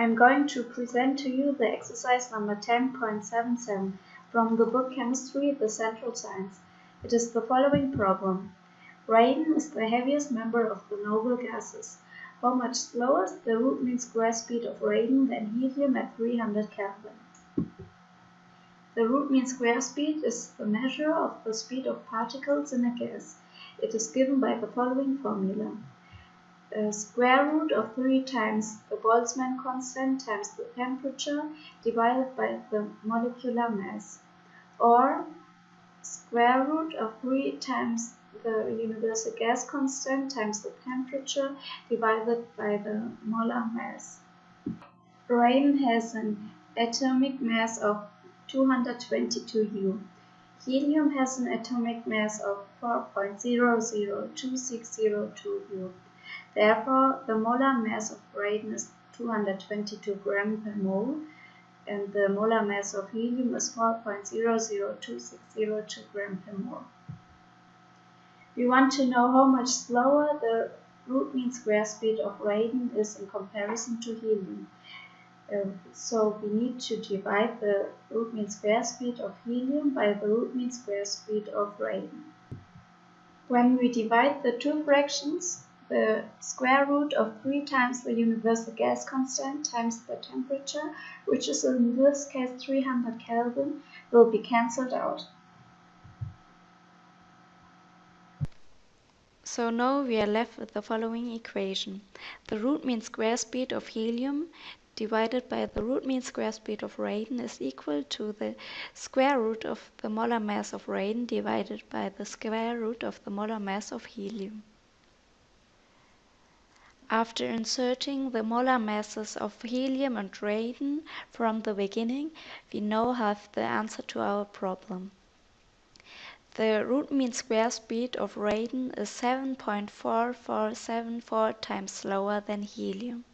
I'm going to present to you the exercise number 10.77 from the book Chemistry, the Central Science. It is the following problem. Radon is the heaviest member of the noble gases. How much slower is the root mean square speed of radon than helium at 300 Kelvin? The root mean square speed is the measure of the speed of particles in a gas. It is given by the following formula uh, square root of 3 times Boltzmann constant times the temperature divided by the molecular mass or square root of 3 times the universal gas constant times the temperature divided by the molar mass. Radon has an atomic mass of 222 U. Helium has an atomic mass of 4.002602 U. Therefore, the molar mass of radon is 222 gram per mole and the molar mass of helium is 4.002602 gram per mole. We want to know how much slower the root mean square speed of radon is in comparison to helium. Uh, so we need to divide the root mean square speed of helium by the root mean square speed of radon. When we divide the two fractions, the square root of 3 times the universal gas constant times the temperature, which is in this case 300 Kelvin, will be cancelled out. So now we are left with the following equation. The root mean square speed of helium divided by the root mean square speed of radon is equal to the square root of the molar mass of radon divided by the square root of the molar mass of helium. After inserting the molar masses of helium and radon from the beginning, we now have the answer to our problem. The root mean square speed of radon is 7.4474 times slower than helium.